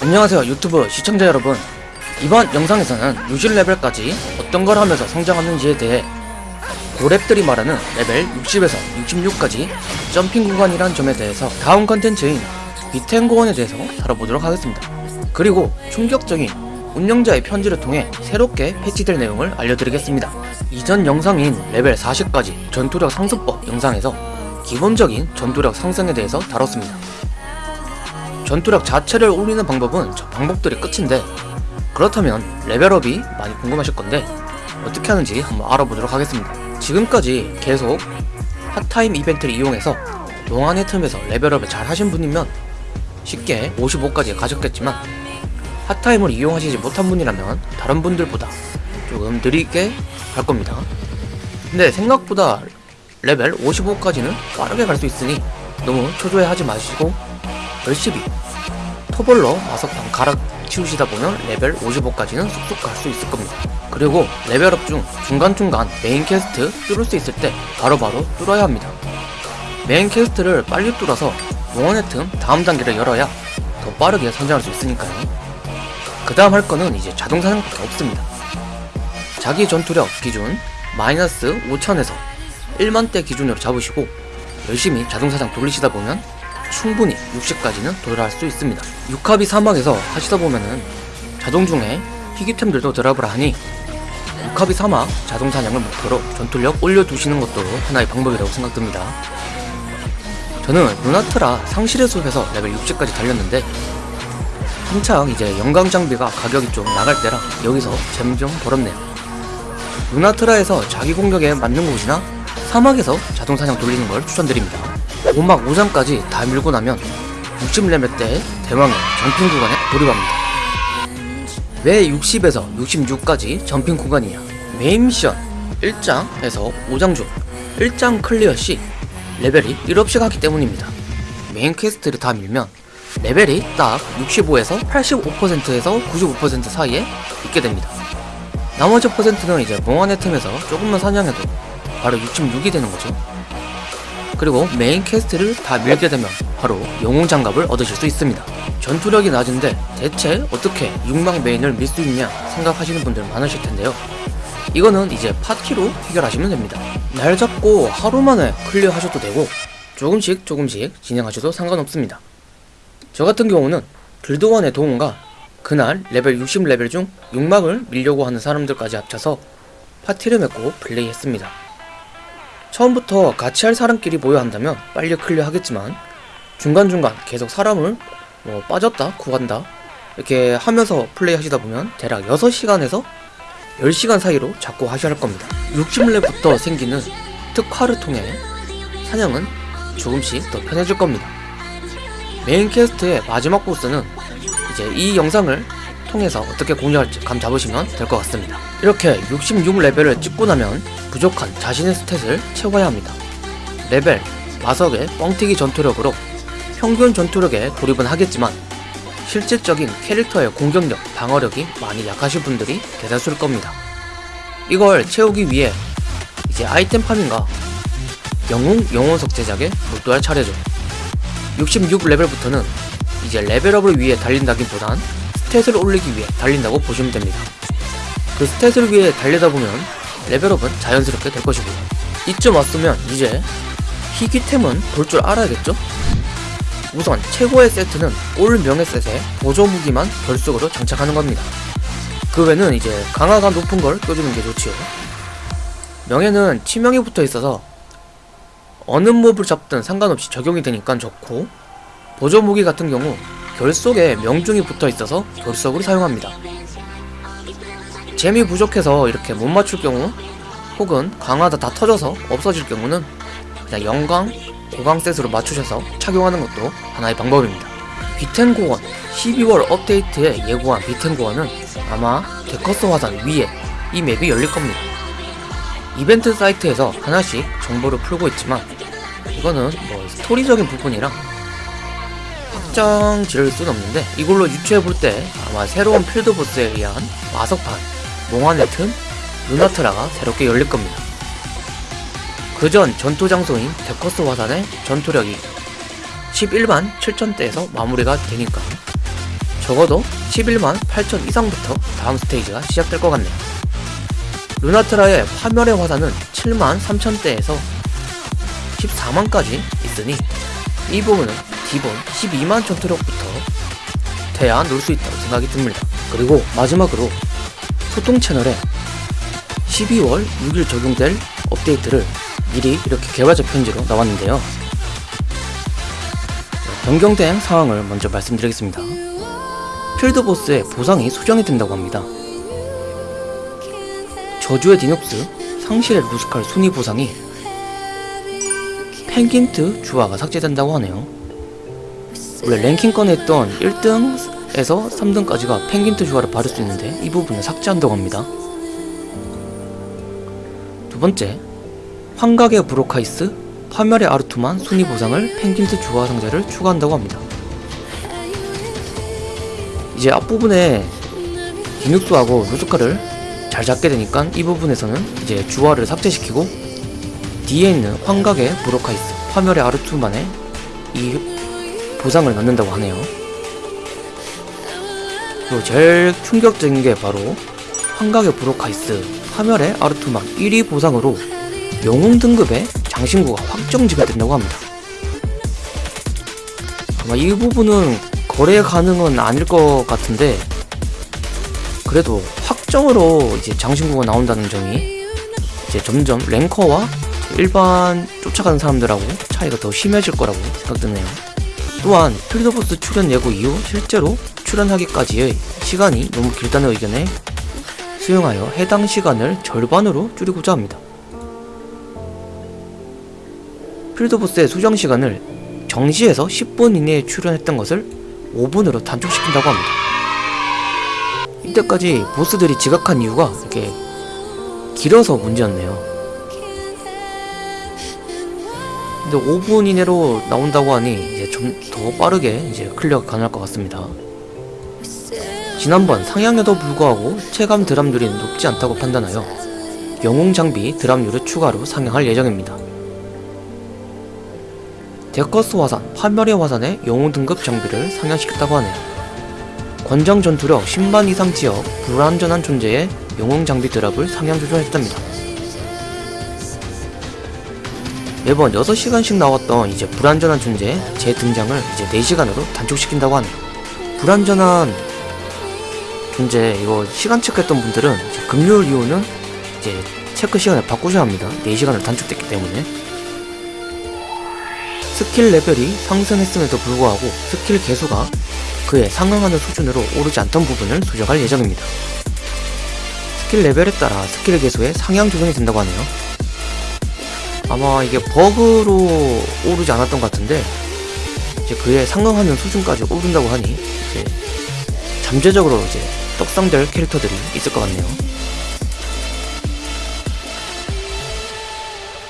안녕하세요 유튜브 시청자 여러분. 이번 영상에서는 60레벨까지 어떤 걸 하면서 성장하는지에 대해 고렙들이 말하는 레벨 60에서 66까지 jumping 구간이란 점에 대해서 다음 컨텐츠인 비텐 고원에 대해서 다뤄보도록 하겠습니다. 그리고 충격적인 운영자의 편지를 통해 새롭게 패치될 내용을 알려드리겠습니다. 이전 영상인 레벨 40까지 전투력 상승법 영상에서 기본적인 전투력 상승에 대해서 다뤘습니다. 전투력 자체를 올리는 방법은 저 방법들이 끝인데 그렇다면 레벨업이 많이 궁금하실 건데 어떻게 하는지 한번 알아보도록 하겠습니다. 지금까지 계속 hot time 이벤트를 이용해서 몽환의 틈에서 레벨업을 잘 하신 분이면 쉽게 55까지 가셨겠지만 hot time을 이용하시지 못한 분이라면 다른 분들보다 조금 느리게 갈 겁니다. 근데 생각보다 레벨 55까지는 빠르게 갈 수 있으니 너무 초조해 하지 마시고 열심히 토벌로 마석방 갈아치우시다 보면 레벨 55까지는 쑥쑥 갈 수 있을 겁니다. 그리고 레벨업 중 중간중간 메인 퀘스트 뚫을 수 있을 때 바로 바로 뚫어야 합니다. 메인 퀘스트를 빨리 뚫어서 몽환의 틈 다음 단계를 열어야 더 빠르게 성장할 수 있으니까요. 그 다음 할 거는 이제 자동 사냥밖에 없습니다. 자기 전투력 기준 마이너스 5000에서 1만대 기준으로 잡으시고 열심히 자동 사냥 돌리시다 보면 충분히 60까지는 도달할 수 있습니다. 육합이 사막에서 하시다 보면은 자동 중에 희귀템들도 드랍을 하니 육합이 사막 자동 사냥을 목표로 전투력 올려두시는 것도 하나의 방법이라고 생각됩니다. 저는 루나트라 상실의 숲에서 레벨 60까지 달렸는데 한창 이제 영광 장비가 가격이 좀 나갈 때라 여기서 젬 좀 벌었네요. 루나트라에서 자기 공격에 맞는 곳이나 사막에서 자동 사냥 돌리는 걸 추천드립니다. 5막 5장까지 다 밀고 나면 60레벨 때 대망의 점핑 구간에 돌입합니다. 왜 60에서 66까지 점핑 구간이냐? 메인 미션 1장에서 5장 중 1장 클리어 시 레벨이 1업씩 하기 때문입니다. 메인 퀘스트를 다 밀면 레벨이 딱 65에서 85%에서 95% 사이에 있게 됩니다. 나머지 퍼센트는 이제 몽환의 틈에서 조금만 사냥해도 바로 66이 되는 거죠. 그리고 메인 퀘스트를 다 밀게 되면 바로 영웅 장갑을 얻으실 수 있습니다. 전투력이 낮은데 대체 어떻게 6막 메인을 밀 수 있냐 생각하시는 분들 많으실 텐데요. 이거는 이제 파티로 해결하시면 됩니다. 날 잡고 하루 만에 클리어 하셔도 되고 조금씩 조금씩 진행하셔도 상관없습니다. 저 같은 경우는 길드원의 도움과 그날 레벨 60레벨 중 6막을 밀려고 하는 사람들까지 합쳐서 파티를 맺고 플레이했습니다. 처음부터 같이 할 사람끼리 모여 한다면 빨리 클리어 하겠지만 중간중간 계속 사람을 뭐 빠졌다 구한다 이렇게 하면서 플레이 하시다 보면 대략 6시간에서 10시간 사이로 잡고 하셔야 할 겁니다. 60렙부터 생기는 특화를 통해 사냥은 조금씩 더 편해질 겁니다. 메인 퀘스트의 마지막 보스는 이제 이 영상을 통해서 어떻게 공략할지 감 잡으시면 될 것 같습니다. 이렇게 66레벨을 찍고 나면 부족한 자신의 스탯을 채워야 합니다. 레벨, 마석의 뻥튀기 전투력으로 평균 전투력에 돌입은 하겠지만 실질적인 캐릭터의 공격력, 방어력이 많이 약하신 분들이 대다수일 겁니다. 이걸 채우기 위해 이제 아이템 파밍과 영웅 영혼석 제작에 몰두할 차례죠. 66레벨부터는 이제 레벨업을 위해 달린다기보단 스탯을 올리기 위해 달린다고 보시면 됩니다. 그 스탯을 위해 달리다 보면 레벨업은 자연스럽게 될 것이고요. 이쯤 왔으면 이제 희귀템은 볼 줄 알아야겠죠? 우선 최고의 세트는 올 명예 셋에 보조 무기만 결속으로 장착하는 겁니다. 그 외는 이제 강화가 높은 걸 껴주는 게 좋지요. 명예는 치명이 붙어 있어서 어느 몹을 잡든 상관없이 적용이 되니까 좋고 보조 무기 같은 경우 결속에 명중이 붙어 있어서 결속으로 사용합니다. 재미 부족해서 이렇게 못 맞출 경우 혹은 강화다 다 터져서 없어질 경우는 그냥 영광, 고강 셋으로 맞추셔서 착용하는 것도 하나의 방법입니다. 비텐고원 12월 업데이트에 예고한 비텐고원은 아마 데커스 화산 위에 이 맵이 열릴 겁니다. 이벤트 사이트에서 하나씩 정보를 풀고 있지만 이거는 뭐 스토리적인 부분이랑 확정 지을 수는 없는데 이걸로 유추해 볼 때 아마 새로운 필드 보스에 의한 마석판, 몽환의 틈, 루나트라가 새롭게 열릴 겁니다. 그 전 전투 장소인 데커스 화산의 전투력이 11만 7천대에서 마무리가 되니까 적어도 11만 8천 이상부터 다음 스테이지가 시작될 것 같네요. 루나트라의 파멸의 화산은 7만 3천대에서 14만까지 있으니 이 부분은 기본 12만 전투력부터 돼야 놀 수 있다고 생각이 듭니다. 그리고 마지막으로 소통 채널에 12월 6일 적용될 업데이트를 미리 이렇게 개발자 편지로 나왔는데요. 변경된 상황을 먼저 말씀드리겠습니다. 필드보스의 보상이 수정이 된다고 합니다. 저주의 디뇽스, 상실의 루스칼 순위 보상이 펭귄트 주화가 삭제된다고 하네요. 원래 랭킹권에 있던 1등에서 3등까지가 펭귄트 주화를 받을 수 있는데 이 부분을 삭제한다고 합니다. 두 번째, 환각의 브로카이스, 파멸의 아르투만 순위 보상을 펭귄트 주화 상자를 추가한다고 합니다. 이제 앞부분에 디눅스하고 루스카를 잘 잡게 되니까 이 부분에서는 이제 주화를 삭제시키고 뒤에 있는 환각의 브로카이스, 파멸의 아르투만의 이 보상을 넣는다고 하네요. 그리고 제일 충격적인 게 바로 환각의 브로카이스, 파멸의 아르투만 1위 보상으로 영웅 등급의 장신구가 확정 지급된다고 합니다. 아마 이 부분은 거래 가능은 아닐 것 같은데 그래도 확정으로 이제 장신구가 나온다는 점이 이제 점점 랭커와 일반 쫓아가는 사람들하고 차이가 더 심해질 거라고 생각드네요. 또한 필드보스 출연 예고 이후 실제로 출현하기까지의 시간이 너무 길다는 의견에 수용하여 해당 시간을 절반으로 줄이고자 합니다. 필드보스의 수정 시간을 정시에서 10분 이내에 출현했던 것을 5분으로 단축시킨다고 합니다. 이때까지 보스들이 지각한 이유가 이렇게 길어서 문제였네요. 근데 5분 이내로 나온다고 하니 이제 좀 더 빠르게 이제 클리어가 가능할 것 같습니다. 지난번 상향에도 불구하고 체감 드랍률이 높지 않다고 판단하여 영웅 장비 드랍률을 추가로 상향할 예정입니다. 데커스 화산, 파멸의 화산의 영웅 등급 장비를 상향시켰다고 하네요. 권장 전투력 10만 이상 지역 불안전한 존재의 영웅 장비 드랍을 상향 조절했답니다. 매번 6시간씩 나왔던 이제 불안전한 존재 재등장을 이제 4시간으로 단축시킨다고 하네요. 불안전한 존재 이거 시간 체크했던 분들은 금요일 이후는 이제 체크 시간을 바꾸셔야 합니다. 4시간을 단축됐기 때문에 스킬 레벨이 상승했음에도 불구하고 스킬 계수가 그에 상응하는 수준으로 오르지 않던 부분을 수정할 예정입니다. 스킬 레벨에 따라 스킬 계수의 상향 조정이 된다고 하네요. 아마 이게 버그로 오르지 않았던 것 같은데 이제 그에 상응하는 수준까지 오른다고 하니 이제 잠재적으로 이제 떡상될 캐릭터들이 있을 것 같네요.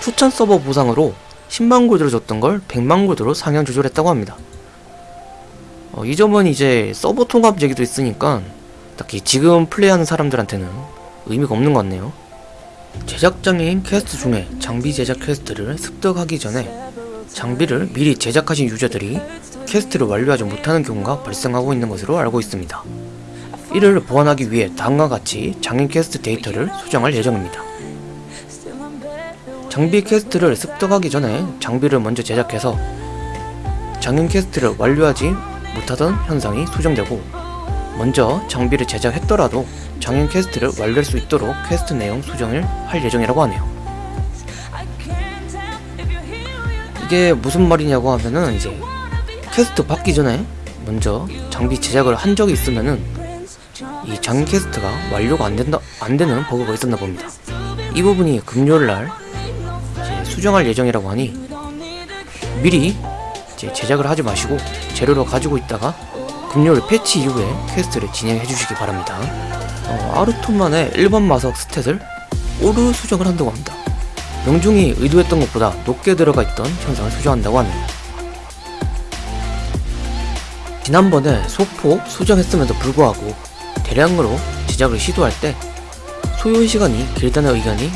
추천 서버 보상으로 10만 골드를 줬던 걸 100만 골드로 상향 조절했다고 합니다. 어, 이 점은 이제 서버 통합 얘기도 있으니까 딱히 지금 플레이하는 사람들한테는 의미가 없는 것 같네요. 제작장인 퀘스트 중에 장비 제작 quest를 습득하기 전에 장비를 미리 제작하신 user들이 quest를 완료하지 못하는 경우가 발생하고 있는 것으로 알고 있습니다. 이를 보완하기 위해 다음과 같이 장인 퀘스트 데이터를 수정할 예정입니다. 장비 quest를 습득하기 전에 장비를 먼저 제작해서 장인 quest를 완료하지 못하던 현상이 수정되고 먼저 장비를 제작했더라도 장인 quest를 완료할 수 있도록 퀘스트 내용 수정을 할 예정이라고 하네요. 이게 무슨 말이냐고 하면은 이제 퀘스트 받기 전에 먼저 장비 제작을 한 적이 있으면은 이 장인 quest가 완료가 안 된다 안 되는 버그가 있었나 봅니다. 이 부분이 금요일 날 수정할 예정이라고 하니 미리 제작을 하지 마시고 재료로 가지고 있다가 금요일 패치 이후에 quest를 진행해 주시기 바랍니다. 어, 아르톤만의 일반 마석 stat을 오류 수정을 한다고 합니다. 명중이 의도했던 것보다 높게 들어가 있던 현상을 수정한다고 하네요. 지난번에 소폭 수정했음에도 불구하고 대량으로 제작을 시도할 때 소요 시간이 길다는 의견이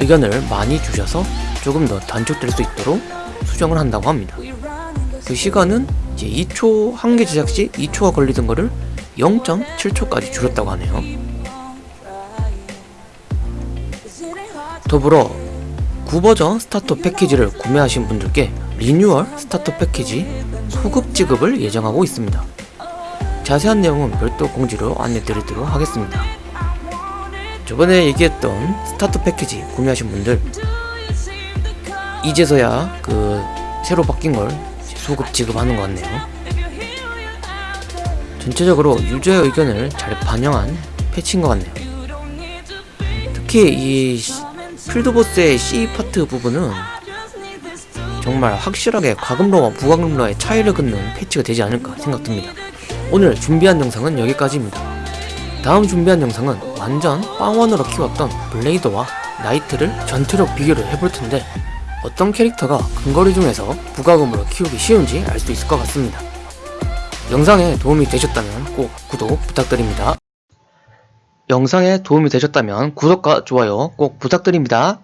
의견을 많이 주셔서 조금 더 단축될 수 있도록 수정을 한다고 합니다. 그 시간은 이제 2초 한 개 제작 시 2초가 걸리던 거를 0.7초까지 줄였다고 하네요. 더불어 구버전 starter 패키지를 구매하신 분들께 renewal starter 패키지 소급 지급을 예정하고 있습니다. 자세한 내용은 별도 공지로 안내드리도록 하겠습니다. 저번에 얘기했던 starter 패키지 구매하신 분들 이제서야 그 새로 바뀐 걸 소급 지급하는 것 같네요. 전체적으로 유저의 의견을 잘 반영한 패치인 것 같네요. 특히 이 시- 필드보스의 C 파트 부분은 정말 확실하게 과금러와 부과금러의 차이를 긋는 패치가 되지 않을까 생각됩니다. 오늘 준비한 영상은 여기까지입니다. 다음 준비한 영상은 완전 빵원으로 키웠던 블레이더와 나이트를 전투력 비교를 해볼 텐데 어떤 캐릭터가 근거리 중에서 부가금으로 키우기 쉬운지 알 수 있을 것 같습니다. 영상에 도움이 되셨다면 꼭 구독 부탁드립니다. 영상에 도움이 되셨다면 구독과 좋아요 꼭 부탁드립니다.